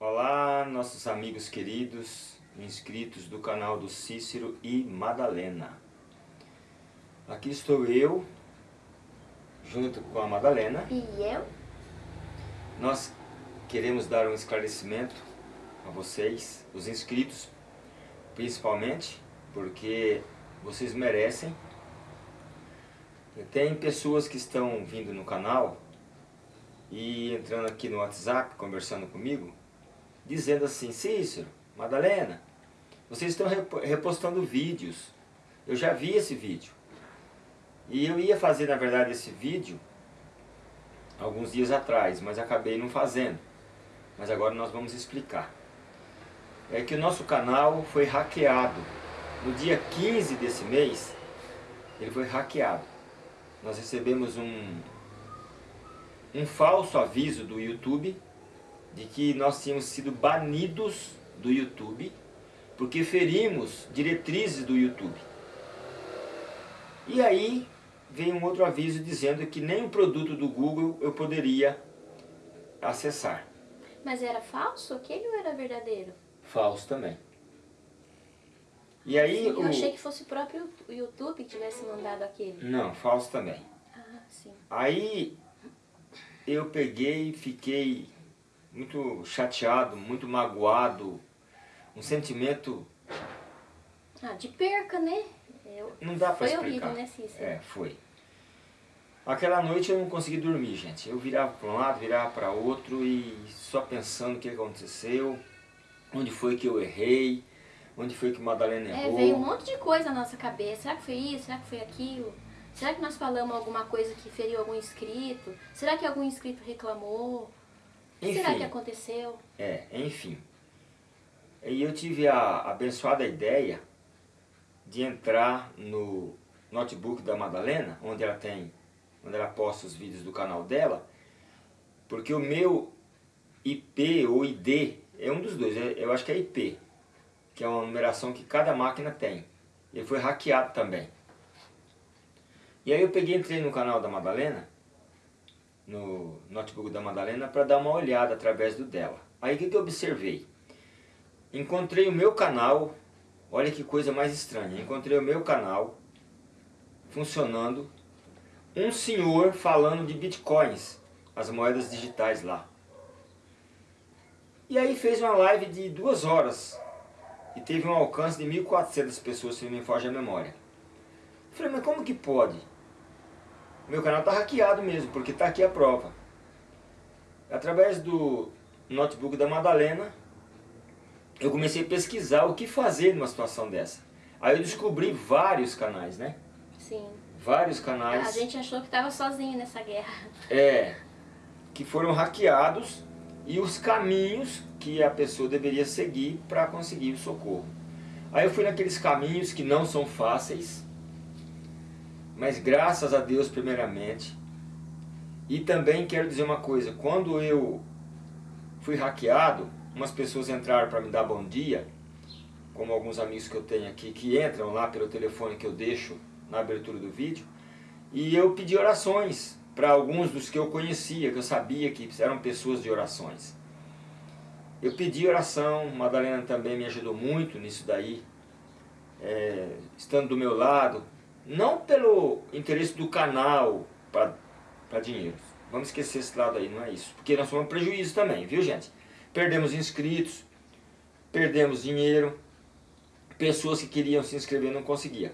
Olá, nossos amigos queridos, inscritos do canal do Cícero e Madalena. Aqui estou eu, junto com a Madalena. E eu? Nós queremos dar um esclarecimento a vocês, os inscritos, principalmente, porque vocês merecem. Tem pessoas que estão vindo no canal e entrando aqui no WhatsApp, conversando comigo, dizendo assim, Cícero, Madalena, vocês estão repostando vídeos. Eu já vi esse vídeo. E eu ia fazer, na verdade, esse vídeo alguns dias atrás, mas acabei não fazendo. Mas agora nós vamos explicar. É que o nosso canal foi hackeado. No dia 15 desse mês, ele foi hackeado. Nós recebemos um, um falso aviso do YouTube de que nós tínhamos sido banidos do YouTube porque ferimos diretrizes do YouTube. E aí veio um outro aviso dizendo que nem o produto do Google eu poderia acessar. Mas era falso aquele ou era verdadeiro? Falso também. E aí sim, eu o... achei que fosse o próprio YouTube que tivesse mandado aquele. Não, falso também. Ah, sim. Aí eu peguei e fiquei muito chateado, muito magoado, um sentimento... Ah, de perca, né? Eu... Não dá pra foi explicar. horrível, né, Cícero? É, foi. Aquela noite eu não consegui dormir, gente. Eu virava para um lado, virava para outro e só pensando o que aconteceu, onde foi que eu errei, onde foi que Madalena É, errou. veio um monte de coisa na nossa cabeça. Será que foi isso? Será que foi aquilo? Será que nós falamos alguma coisa que feriu algum inscrito? Será que algum inscrito reclamou? O que será Enfim. que aconteceu? É, enfim. E eu tive a abençoada ideia de entrar no notebook da Madalena, onde ela tem, onde ela posta os vídeos do canal dela, porque o meu IP ou ID é um dos dois, é- eu acho que é IP, que é uma numeração que cada máquina tem. Ele foi hackeado também. E aí eu peguei entrei no canal da Madalena, no notebook da Madalena, para dar uma olhada através do dela. Aí o que, que eu observei? Encontrei o meu canal, olha que coisa mais estranha, encontrei o meu canal funcionando, um senhor falando de bitcoins, as moedas digitais lá. E aí fez uma live de duas horas e teve um alcance de 1.400 pessoas, se não me foge a memória. Falei, mas como que pode? Meu canal está hackeado mesmo, porque está aqui a prova. Através do notebook da Madalena, eu comecei a pesquisar o que fazer numa situação dessa. Aí eu descobri vários canais, né? Sim. Vários canais. A gente achou que estava sozinho nessa guerra. É, que foram hackeados e os caminhos que a pessoa deveria seguir para conseguir o socorro. Aí eu fui naqueles caminhos que não são fáceis, mas graças a Deus primeiramente. E também quero dizer uma coisa, quando eu fui hackeado, umas pessoas entraram para me dar bom dia, como alguns amigos que eu tenho aqui, que entram lá pelo telefone que eu deixo na abertura do vídeo, e eu pedi orações para alguns dos que eu conhecia, que eu sabia que eram pessoas de orações. Eu pedi oração, Madalena também me ajudou muito nisso daí, é, estando do meu lado, não pelo interesse do canal para dinheiro, vamos esquecer esse lado aí, não é isso, porque nós somos prejuízo também, viu gente? Perdemos inscritos, perdemos dinheiro, pessoas que queriam se inscrever não conseguiam.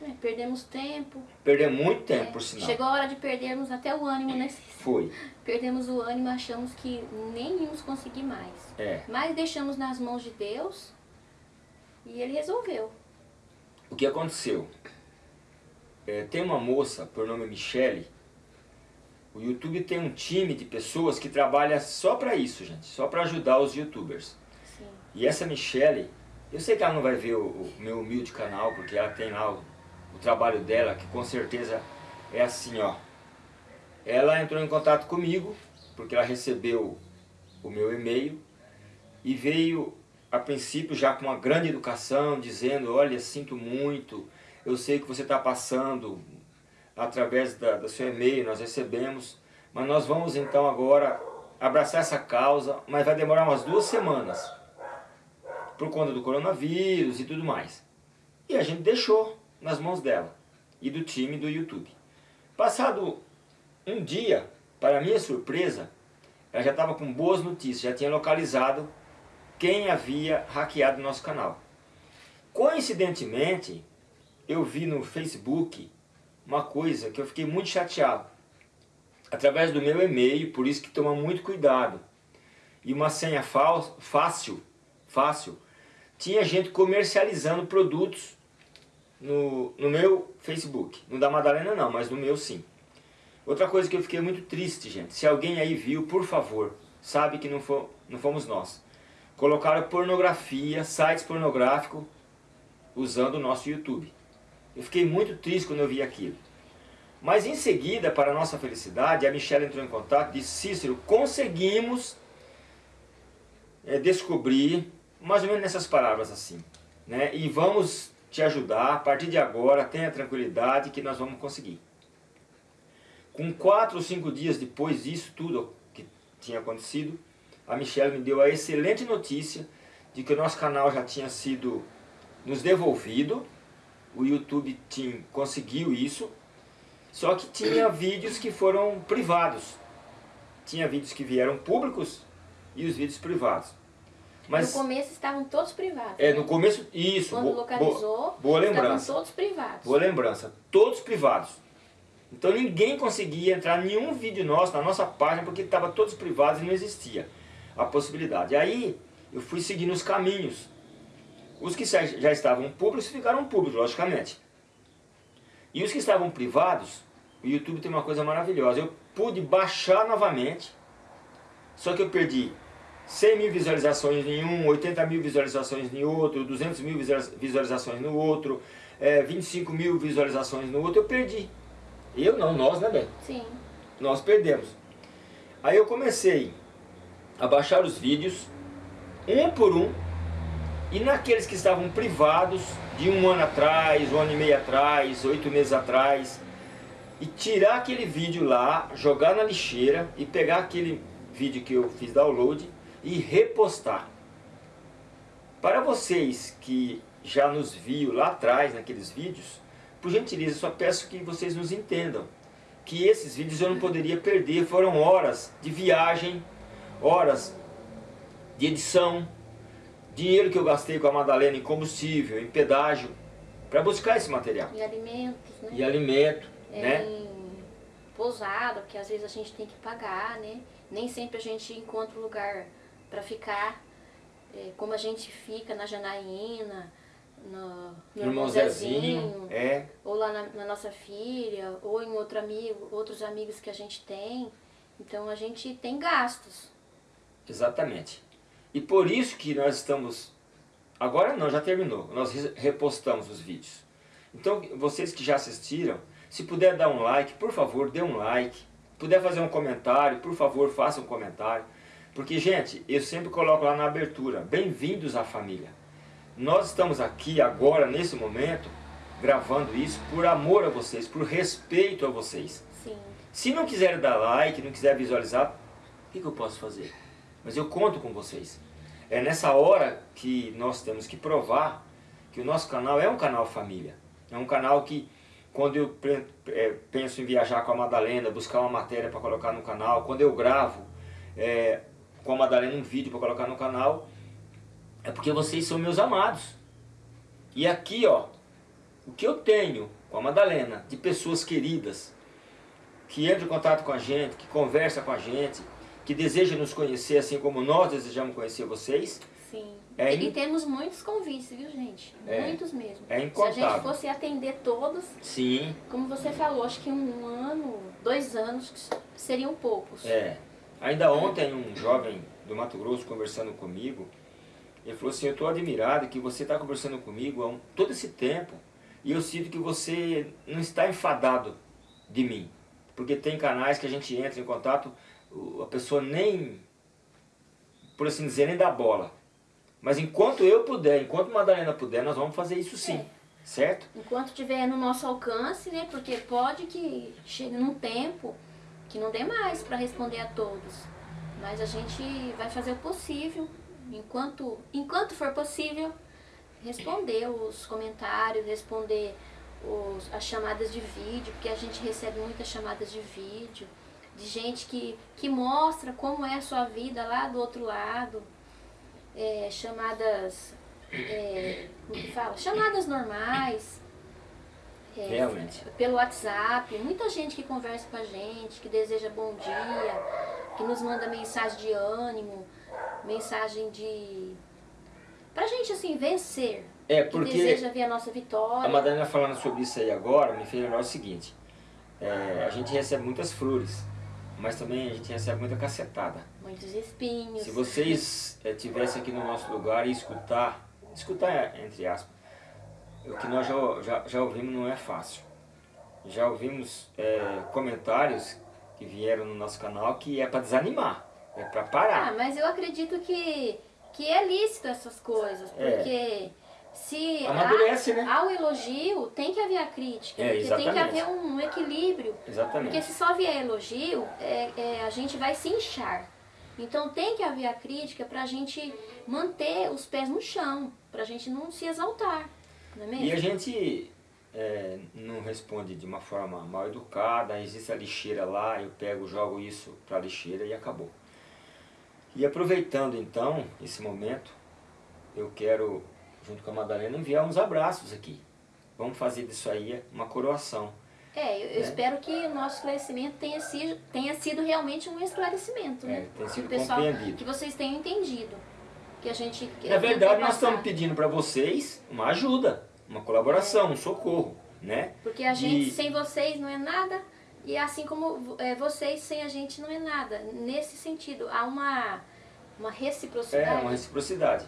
É, perdemos tempo. Perdemos muito tempo, É, por sinal. Chegou a hora de perdermos até o ânimo, né? Foi, Perdemos o ânimo, achamos que nem íamos conseguir mais. é. Mas deixamos nas mãos de Deus e Ele resolveu. O que aconteceu? É, tem uma moça, por nome Michele, o YouTube tem um time de pessoas que trabalha só para isso, gente, só para ajudar os youtubers. Sim. E essa Michele, eu sei que ela não vai ver o, o meu humilde canal, porque ela tem lá o, o trabalho dela, que com certeza é assim, ó. Ela entrou em contato comigo, porque ela recebeu o meu e-mail, e veio a princípio já com uma grande educação, dizendo, olha, sinto muito, eu sei que você está passando através da, do seu e-mail, nós recebemos, mas nós vamos então agora abraçar essa causa, mas vai demorar umas duas semanas. Por conta do coronavírus e tudo mais. E a gente deixou nas mãos dela e do time do YouTube. Passado um dia, para minha surpresa, ela já estava com boas notícias, já tinha localizado quem havia hackeado nosso canal. Coincidentemente, eu vi no Facebook uma coisa que eu fiquei muito chateado. Através do meu e-mail, por isso que toma muito cuidado. E uma senha fácil, fácil, tinha gente comercializando produtos no, no meu Facebook. No da Madalena não, mas no meu sim. Outra coisa que eu fiquei muito triste, gente. Se alguém aí viu, por favor, sabe que não, for, não fomos nós. Colocaram pornografia, sites pornográficos, usando o nosso YouTube. Eu fiquei muito triste quando eu vi aquilo. Mas em seguida, para nossa felicidade, a Michelle entrou em contato e disse, Cícero, conseguimos é, descobrir, mais ou menos nessas palavras assim, né? e vamos te ajudar, a partir de agora, tenha tranquilidade que nós vamos conseguir. Com quatro ou cinco dias depois disso tudo que tinha acontecido, a Michelle me deu a excelente notícia de que o nosso canal já tinha sido nos devolvido, o YouTube Team conseguiu isso, só que tinha vídeos que foram privados. Tinha vídeos que vieram públicos e os vídeos privados. Mas, no começo estavam todos privados. É, no começo, isso. Quando localizou, boa lembrança. estavam todos privados. Boa lembrança, todos privados. Então ninguém conseguia entrar em nenhum vídeo nosso, na nossa página, porque estava todos privados e não existia a possibilidade. Aí eu fui seguindo os caminhos os que já estavam públicos ficaram públicos, logicamente. E os que estavam privados, o YouTube tem uma coisa maravilhosa. Eu pude baixar novamente, só que eu perdi 100 mil visualizações em um, 80 mil visualizações em outro, 200 mil visualizações no outro, é, 25 mil visualizações no outro, eu perdi. Eu não, nós, né, Bem? Sim. Nós perdemos. Aí eu comecei a baixar os vídeos, um por um, e naqueles que estavam privados de um ano atrás, um ano e meio atrás, oito meses atrás, e tirar aquele vídeo lá, jogar na lixeira e pegar aquele vídeo que eu fiz download e repostar. Para vocês que já nos viu lá atrás naqueles vídeos, por gentileza, só peço que vocês nos entendam que esses vídeos eu não poderia perder, foram horas de viagem, horas de edição, dinheiro que eu gastei com a Madalena em combustível, em pedágio, para buscar esse material. E alimentos, né? E alimento, é, né? Em pousada, porque às vezes a gente tem que pagar, né? Nem sempre a gente encontra lugar para ficar, é, como a gente fica na Janaína, no, no irmão Zezinho, é. ou lá na, na, nossa filha, ou em outro amigo, outros amigos que a gente tem. Então a gente tem gastos. Exatamente. E por isso que nós estamos... Agora não, já terminou. Nós repostamos os vídeos. Então, vocês que já assistiram, se puder dar um like, por favor, dê um like. Puder fazer um comentário, por favor, faça um comentário. Porque, gente, eu sempre coloco lá na abertura, bem-vindos à família. Nós estamos aqui agora, nesse momento, gravando isso por amor a vocês, por respeito a vocês. Sim. Se não quiser dar like, não quiser visualizar, o que, que eu posso fazer? Mas eu conto com vocês. É nessa hora que nós temos que provar que o nosso canal é um canal família. É um canal que, quando eu é, penso em viajar com a Madalena, buscar uma matéria para colocar no canal, quando eu gravo é, com a Madalena um vídeo para colocar no canal, é porque vocês são meus amados. E aqui, ó, o que eu tenho com a Madalena, de pessoas queridas, que entram em contato com a gente, que conversa com a gente, que deseja nos conhecer assim como nós desejamos conhecer vocês. Sim. É e, in... temos muitos convites, viu gente? É. Muitos mesmo. É incontável. Se a gente fosse atender todos, Sim. como você falou, acho que um ano, dois anos seriam poucos. É. Ainda ontem um jovem do Mato Grosso conversando comigo, ele falou assim, eu estou admirado que você está conversando comigo há um, todo esse tempo e eu sinto que você não está enfadado de mim. Porque tem canais que a gente entra em contato a pessoa nem, por assim dizer, nem dá bola. Mas enquanto eu puder, enquanto Madalena puder, nós vamos fazer isso sim. É. Certo? Enquanto tiver no nosso alcance, né? Porque pode que chegue num tempo que não dê mais para responder a todos. Mas a gente vai fazer o possível, enquanto, enquanto for possível, responder os comentários, responder os, as chamadas de vídeo, porque a gente recebe muitas chamadas de vídeo, de gente que, que mostra como é a sua vida lá do outro lado, é, chamadas, é, como que fala? Chamadas normais, é, Realmente. Pelo WhatsApp, muita gente que conversa com a gente, que deseja bom dia, que nos manda mensagem de ânimo, mensagem de... Pra gente, assim, vencer. É, porque... Que deseja ver a nossa vitória. A Madalena falando sobre isso aí agora, me fez lembrar o seguinte. É, a gente recebe muitas flores, mas também a gente recebe muita cacetada. Muitos espinhos. Se vocês é, tivessem aqui no nosso lugar e escutar, escutar entre aspas, o que nós já, já, já ouvimos não é fácil. Já ouvimos é, comentários que vieram no nosso canal que é para desanimar, é para parar. Ah, mas eu acredito que, que é lícito essas coisas, é. porque... É. Se Amadurece, há, né? há o elogio, tem que haver a crítica. É, porque tem que haver um equilíbrio. Exatamente. Porque se só vier elogio, é, é, a gente vai se inchar. Então tem que haver a crítica para a gente manter os pés no chão, para a gente não se exaltar. Não é mesmo? E a gente é, não responde de uma forma mal educada, existe a lixeira lá, eu pego, jogo isso para a lixeira e acabou. E aproveitando então esse momento, eu quero, junto com a Madalena, enviar uns abraços aqui. Vamos fazer disso aí uma coroação. É, eu, eu né? espero que o nosso esclarecimento tenha sido, tenha sido realmente um esclarecimento, né? É, tenha sido que pessoal, compreendido. Que vocês tenham entendido. Que a gente... Na verdade, nós estamos pedindo para vocês uma ajuda uma colaboração, um socorro, né? Porque a gente e... sem vocês não é nada e assim como é, vocês sem a gente não é nada. Nesse sentido, há uma, uma reciprocidade. É, uma reciprocidade.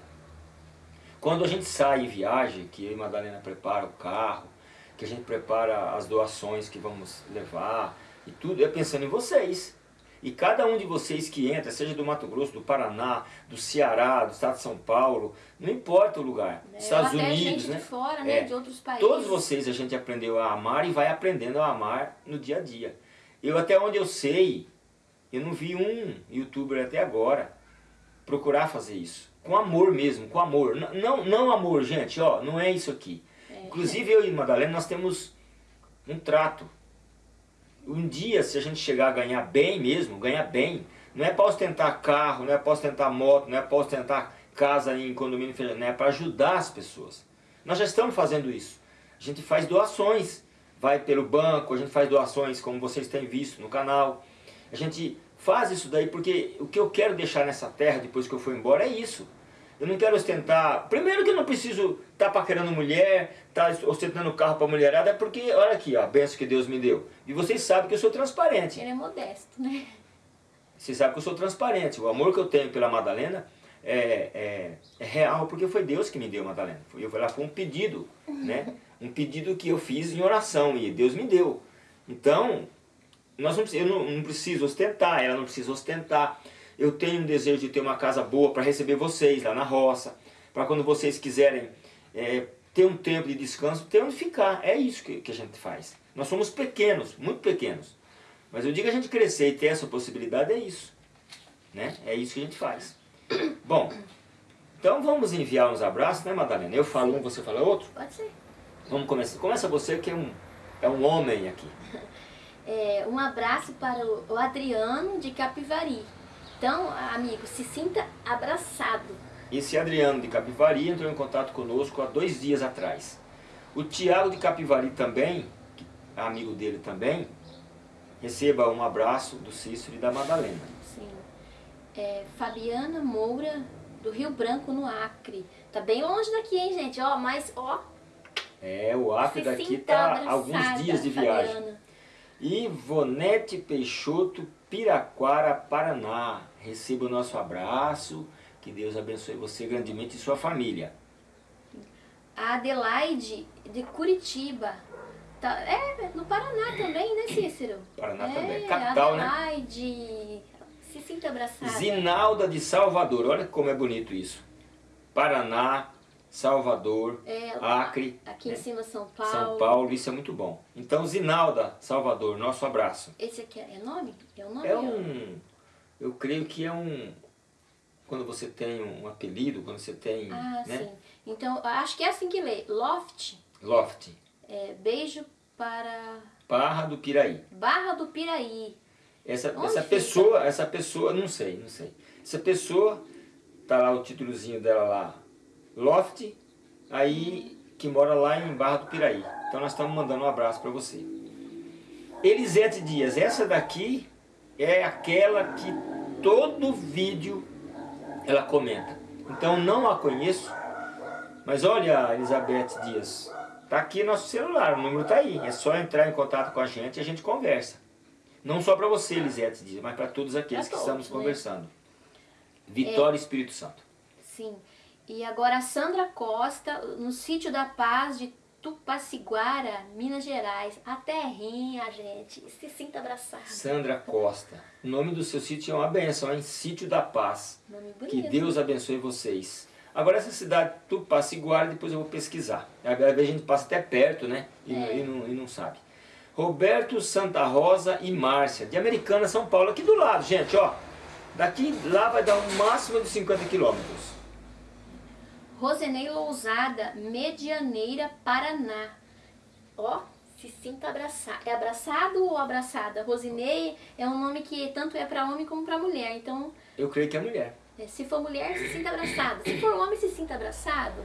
Quando a gente sai e viaja, que eu e Madalena prepara o carro, que a gente prepara as doações que vamos levar e tudo, é pensando em vocês. E cada um de vocês que entra, seja do Mato Grosso, do Paraná, do Ceará, do estado de São Paulo, não importa o lugar, é, Estados Unidos, né? de fora, né? É, de outros países. Todos vocês a gente aprendeu a amar e vai aprendendo a amar no dia a dia. Eu até onde eu sei, eu não vi um youtuber até agora procurar fazer isso. Com amor mesmo, com amor. Não, não amor, gente, ó, não é isso aqui. É. Inclusive eu e Madalena, nós temos um trato um dia, se a gente chegar a ganhar bem mesmo, ganhar bem, não é para ostentar carro, não é para ostentar moto, não é para ostentar casa em condomínio, não é para ajudar as pessoas. Nós já estamos fazendo isso. A gente faz doações, vai pelo banco, a gente faz doações como vocês têm visto no canal. A gente faz isso daí porque o que eu quero deixar nessa terra depois que eu for embora é isso. Eu não quero ostentar... Primeiro que eu não preciso estar tá paquerando mulher, estar tá ostentando carro para mulherada, é porque, olha aqui, ó, a benção que Deus me deu. E vocês sabem que eu sou transparente. Ele é modesto, né? Vocês sabem que eu sou transparente. O amor que eu tenho pela Madalena é, é, é real, porque foi Deus que me deu Madalena. Eu, ela foi um pedido, né? Um pedido que eu fiz em oração e Deus me deu. Então, nós não, eu não, não preciso ostentar, ela não precisa ostentar eu tenho um desejo de ter uma casa boa para receber vocês lá na roça, para quando vocês quiserem é, ter um tempo de descanso, ter onde ficar. É isso que, que a gente faz. Nós somos pequenos, muito pequenos. Mas eu digo a gente crescer e ter essa possibilidade é isso. Né? É isso que a gente faz. Bom, então vamos enviar uns abraços, né Madalena? Eu falo um, você fala outro? Pode ser. Vamos começar. Começa você que é um, é um homem aqui. É, um abraço para o Adriano de Capivari. Então, amigo, se sinta abraçado. Esse Adriano de Capivari entrou em contato conosco há dois dias atrás. O Tiago de Capivari também, é amigo dele também, receba um abraço do Cícero e da Madalena. Sim. É, Fabiana Moura, do Rio Branco, no Acre. Tá bem longe daqui, hein, gente? Ó, mas, ó... É, o Acre daqui tá alguns dias de viagem. Fabiana. Ivonete Peixoto, Piraquara, Paraná. Receba o nosso abraço, que Deus abençoe você grandemente e sua família. A Adelaide, de Curitiba. Tá, é, no Paraná também, né, Cícero? Paraná é, também, capital, Adelaide, né? Adelaide, se sinta abraçada. Zinalda de Salvador, olha como é bonito isso. Paraná, Salvador, é, Acre. Aqui né? em cima São Paulo. São Paulo, isso é muito bom. Então, Zinalda, Salvador, nosso abraço. Esse aqui é nome? É o nome? É um... Eu creio que é um... Quando você tem um apelido, quando você tem... Ah, né? sim. Então, acho que é assim que lê. Loft, Loft. é, beijo para Barra do Piraí. Barra do Piraí. Essa, Onde essa fica? pessoa, essa pessoa, não sei, não sei. Essa pessoa, tá lá o títulozinho dela lá, Loft, aí que mora lá em Barra do Piraí. Então nós estamos mandando um abraço para você. Elisete Dias, essa daqui é aquela que todo vídeo ela comenta. Então não a conheço, mas olha Elizabeth Dias, tá aqui nosso celular, o número tá aí. É só entrar em contato com a gente e a gente conversa. Não só para você, Elisete Dias, mas para todos aqueles Pra que todos, estamos né? conversando. Vitória Espírito Santo. Sim. E agora a Sandra Costa, no sítio da Paz de Tupaciguara, Minas Gerais. A terrinha, gente. Se sinta abraçado. Sandra Costa. O nome do seu sítio é uma benção, hein? Sítio da Paz. Nome Que bonito. Deus abençoe vocês. Agora essa cidade Tupaciguara, depois eu vou pesquisar. Às vezes a gente passa até perto, né? E, É. e não, e não sabe. Roberto Santa Rosa e Márcia, de Americana, São Paulo, aqui do lado, gente, ó. Daqui lá vai dar um máximo de 50 quilômetros. Rosenei Lousada, Medianeira, Paraná. Ó, se sinta abraçado. É abraçado ou abraçada? Rosinei é um nome que tanto é para homem como para mulher. Então, Eu creio que é mulher. é, se for mulher, se sinta abraçado. Se for homem, se sinta abraçado.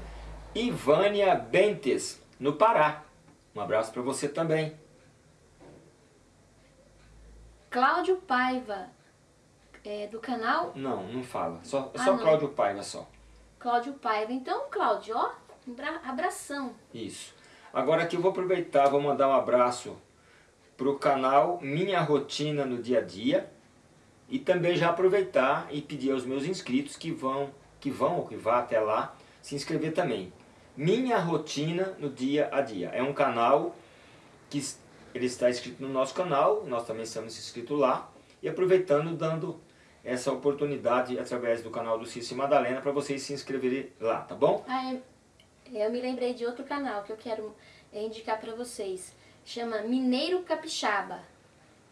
Ivânia Bentes, no Pará. Um abraço para você também. Cláudio Paiva, é, do canal Não, não fala. Só, Ah, só. Cláudio Paiva só. Cláudio Paiva. Então, Cláudio, ó, bra- abração. Isso. Agora aqui eu vou aproveitar, vou mandar um abraço para o canal Minha Rotina no Dia a Dia. E também já aproveitar e pedir aos meus inscritos que vão, que vão ou que vá até lá, se inscrever também. Minha Rotina no Dia a Dia. É um canal que ele está inscrito no nosso canal, nós também estamos inscritos lá. E aproveitando, dando essa oportunidade através do canal do Cício e Madalena para vocês se inscreverem lá, tá bom? Ah, é- eu me lembrei de outro canal que eu quero é, indicar para vocês. Chama Mineiro Capixaba.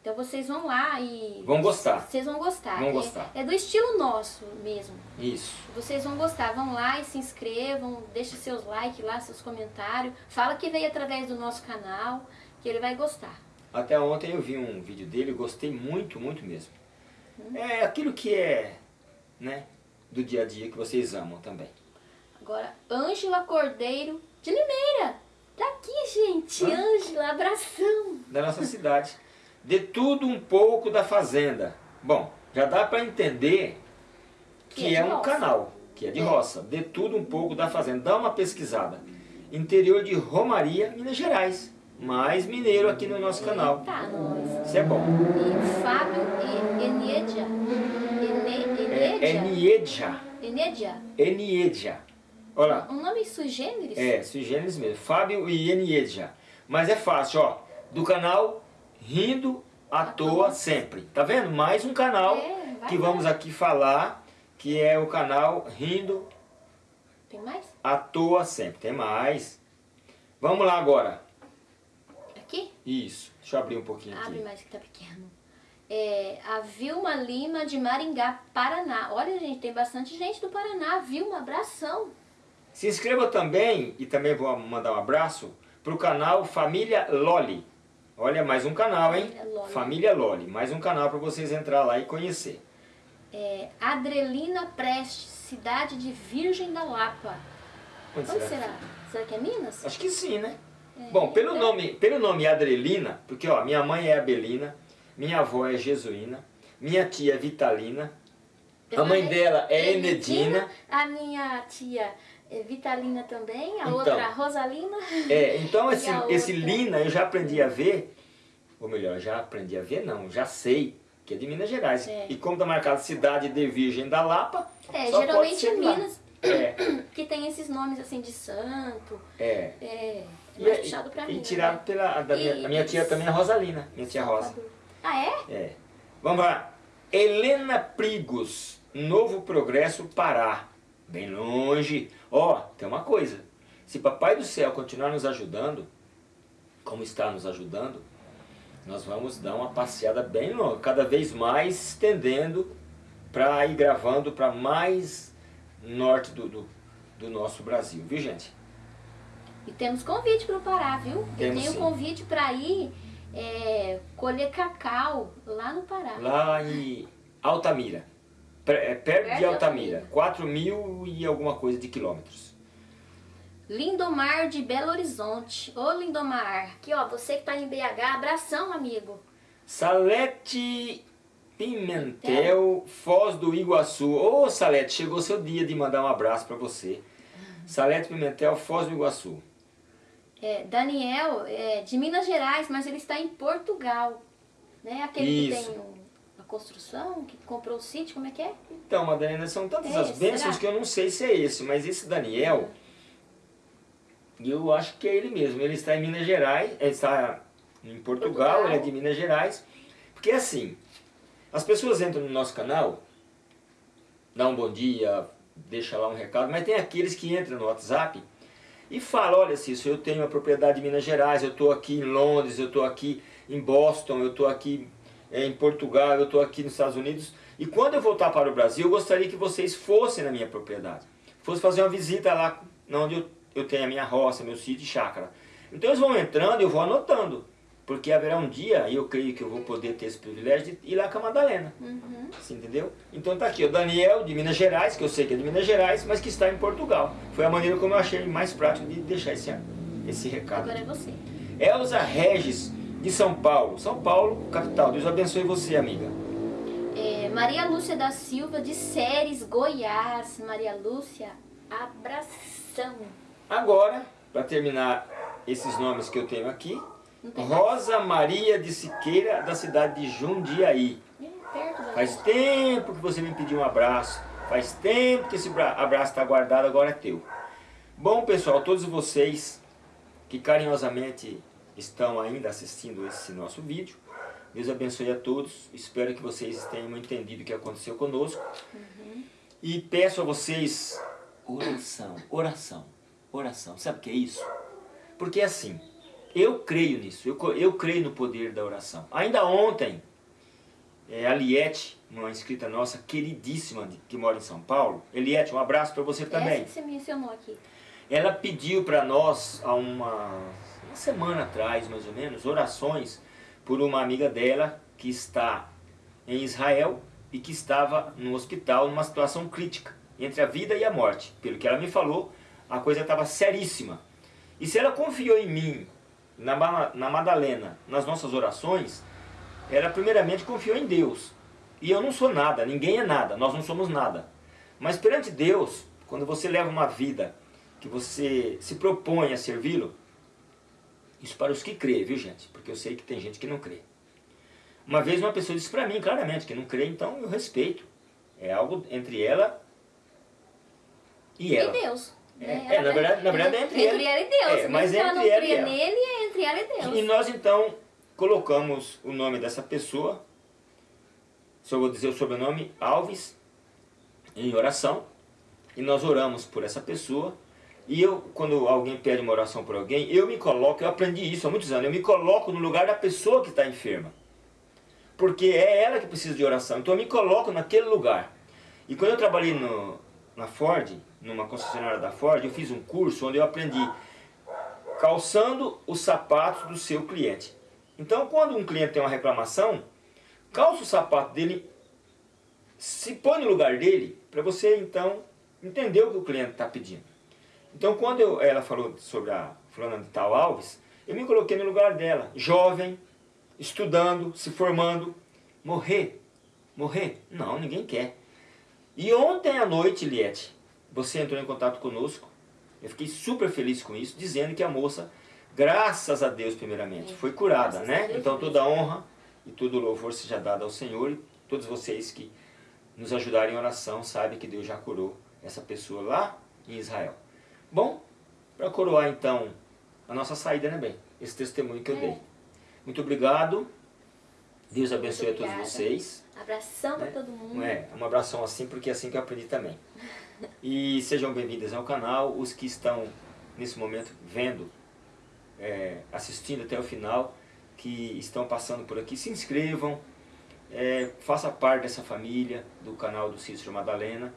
Então vocês vão lá e... Vão gostar. Vocês vão gostar. Vão É- gostar. É, do estilo nosso mesmo. Isso. Vocês vão gostar. Vão lá e se inscrevam, deixem seus likes lá, seus comentários. Fala que veio através do nosso canal, que ele vai gostar. Até ontem eu vi um vídeo dele e gostei muito, muito mesmo. É aquilo que é, né, do dia a dia que vocês amam também. Agora, Ângela Cordeiro de Limeira. Tá aqui, gente. Ângela, abração. Da nossa cidade. De tudo um pouco da fazenda. Bom, já dá para entender que, Que é é, um roça. canal, que é de É. roça. De tudo um pouco da fazenda. Dá uma pesquisada. Interior de Romaria, Minas Gerais. Mais mineiro aqui no nosso canal. Tá, nós. Isso é bom. E Fábio e Eniedia. Ene, É Eniedia. Eniedia. Eniedia. Eniedia. Olha lá. Um nome sui generis? É, sui generis mesmo. Fábio e Eniedia. Mas é fácil, ó. Do canal Rindo à Toa Sempre. Tá vendo? Mais um canal É, que lá. vamos aqui falar, que é o canal Rindo Tem mais? à Toa Sempre. Tem mais. Vamos lá agora. Aqui? Isso. Deixa eu abrir um pouquinho Abre aqui. mais que tá pequeno. É, a Vilma Lima de Maringá, Paraná. Olha, gente, tem bastante gente do Paraná. Vilma, abração. Se inscreva também, e também vou mandar um abraço, pro canal Família Loli. Olha, mais um canal, hein? Família Loli. Família Loli. Mais um canal para vocês entrar lá e conhecer. É, Adrelina Prestes, cidade de Virgem da Lapa. Onde Onde será? será? Será que é Minas? Acho que sim, né? É, Bom, pelo nome, pelo nome Adrelina, porque ó, minha mãe é Abelina, minha avó é Jesuína, minha tia é Vitalina, a mãe dela é Enedina, A minha tia é Vitalina também. A Então. outra, Rosalina. é, então esse, esse? Lina eu já aprendi a ver, ou melhor, já aprendi a ver não, já sei que é de Minas Gerais. É. E como está marcado cidade de Virgem da Lapa, É, geralmente em lá. Minas É, que tem esses nomes assim de santo. é. É, E, mais é- puxado pra e Minas. tirado né? pela, da minha, a minha tia também é Rosalina, minha tia Rosa. Ah, é? É. Vamos lá. Helena Prigos, Novo Progresso, Pará. Bem longe. Ó, tem uma coisa. Se Papai do Céu continuar nos ajudando, como está nos ajudando, nós vamos dar uma passeada bem longa, cada vez mais estendendo para ir gravando para mais norte do, do, do, nosso Brasil, viu gente? E temos convite para o Pará, viu? Temos, Eu tenho convite para ir é, colher cacau lá no Pará. Lá em Altamira, é, perto, perto de Altamira, Altamira. 4 mil e alguma coisa de quilômetros. Lindomar de Belo Horizonte. Ô Lindomar, aqui ó, você que está em BH, abração amigo. Salete Pimentel, Foz do Iguaçu. Ô Salete, chegou seu dia de mandar um abraço para você. Salete Pimentel, Foz do Iguaçu. É, Daniel, é, de Minas Gerais, mas ele está em Portugal. Né? Aquele Isso. que tem um, a construção, que comprou o sítio, como é que é? Então, Madalena, são tantas é, as bênçãos será? que eu não sei se é esse, mas esse Daniel, eu acho que é ele mesmo. Ele está em Minas Gerais, ele está em Portugal, Portugal. ele é de Minas Gerais. Porque assim, as pessoas entram no nosso canal, dá um bom dia, deixa lá um recado, mas tem aqueles que entram no WhatsApp e fala, olha Cício, eu tenho uma propriedade em Minas Gerais, eu estou aqui em Londres, eu estou aqui em Boston, eu estou aqui é, em Portugal, eu estou aqui nos Estados Unidos. E quando eu voltar para o Brasil, eu gostaria que vocês fossem na minha propriedade. Fossem fazer uma visita lá onde eu, eu tenho a minha roça, meu sítio e chácara. Então eles vão entrando e eu vou anotando. Porque haverá um dia, e eu creio que eu vou poder ter esse privilégio de ir lá com a Madalena. Uhum. Você entendeu? Então tá aqui o Daniel de Minas Gerais, que eu sei que é de Minas Gerais, mas que está em Portugal. Foi a maneira como eu achei mais prático de deixar esse, esse recado. Agora é você. Elza Regis, de São Paulo. São Paulo, capital. Deus abençoe você, amiga. É, Maria Lúcia da Silva, de Séries, Goiás. Maria Lúcia, abração. Agora, para terminar esses nomes que eu tenho aqui, Rosa Maria de Siqueira, da cidade de Jundiaí. Faz tempo que você me pediu um abraço. Faz tempo que esse abraço está guardado, agora é teu. Bom, pessoal, todos vocês que carinhosamente estão ainda assistindo esse nosso vídeo, Deus abençoe a todos. Espero que vocês tenham entendido o que aconteceu conosco. Uhum. E peço a vocês oração, oração, oração. Sabe o que é isso? Porque é assim, eu creio nisso, eu, eu creio no poder da oração. Ainda ontem, é, a Liette, uma inscrita nossa, queridíssima, de, que mora em São Paulo. Eliette, um abraço para você também. Essa que você mencionou aqui. Ela pediu para nós, há uma, uma semana atrás, mais ou menos, orações por uma amiga dela que está em Israel e que estava no hospital numa situação crítica, entre a vida e a morte. Pelo que ela me falou, a coisa estava seríssima. E se ela confiou em mim na, na Madalena, nas nossas orações, ela primeiramente confiou em Deus. E eu não sou nada, ninguém é nada, nós não somos nada. Mas perante Deus, quando você leva uma vida que você se propõe a servi-lo, isso para os que crê, viu gente? Porque eu sei que tem gente que não crê. Uma vez uma pessoa disse para mim claramente que não crê, então eu respeito. É algo entre ela e ela. E Deus. É, é, na, verdade, na verdade é entre, entre ela, e Deus. É, mas é entre ela não ela nele, é e Deus. E nós então colocamos o nome dessa pessoa, só vou dizer o sobrenome, Alves, em oração. E nós oramos por essa pessoa. E eu, quando alguém pede uma oração por alguém, eu me coloco, eu aprendi isso há muitos anos, eu me coloco no lugar da pessoa que está enferma. Porque é ela que precisa de oração. Então eu me coloco naquele lugar. E quando eu trabalhei no, na Ford, numa concessionária da Ford, eu fiz um curso onde eu aprendi calçando os sapatos do seu cliente. Então, quando um cliente tem uma reclamação, calça o sapato dele, se põe no lugar dele, para você então entender o que o cliente está pedindo. Então, quando eu, ela falou sobre a fulana de tal Alves, eu me coloquei no lugar dela, jovem, estudando, se formando, morrer, morrer? Não, ninguém quer. E ontem à noite, Liette, você entrou em contato conosco. Eu fiquei super feliz com isso, dizendo que a moça, graças a Deus primeiramente, foi curada, né? Então toda a honra e todo o louvor seja dado ao Senhor e todos vocês que nos ajudaram em oração sabem que Deus já curou essa pessoa lá em Israel. Bom, para coroar então a nossa saída, né, bem? Esse testemunho que eu é. dei. Muito obrigado. Deus abençoe a todos vocês. Abração né? para todo mundo. É, um abração assim, porque é assim que eu aprendi também. E sejam bem-vindos ao canal, os que estão nesse momento vendo, é, assistindo até o final, que estão passando por aqui, se inscrevam, é, faça parte dessa família do canal do Cícero Madalena.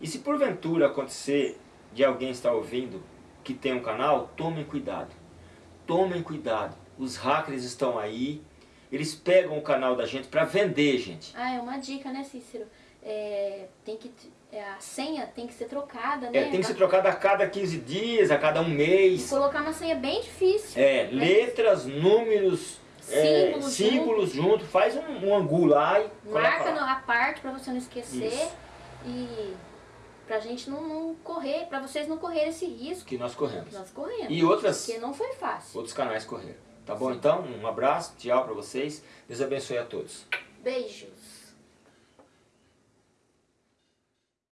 E se porventura acontecer de alguém estar ouvindo que tem um canal, tomem cuidado. Tomem cuidado. Os hackers estão aí, eles pegam o canal da gente para vender, gente. Ah, é uma dica, né, Cícero? É, tem que, a senha tem que ser trocada, É, né? tem que ser trocada a cada 15 dias, a cada um mês. Colocar uma senha bem difícil. É, letras, números, é, Símbolos símbolos junto, faz um, um angu lá e Marca a parte pra você não esquecer. Isso. E pra gente não, não correr, pra vocês não correrem esse risco que nós corremos. que nós corremos. E outras, Porque não foi fácil. outros canais correram. Tá bom? Então, um abraço, tchau pra vocês. Deus abençoe a todos. Beijos.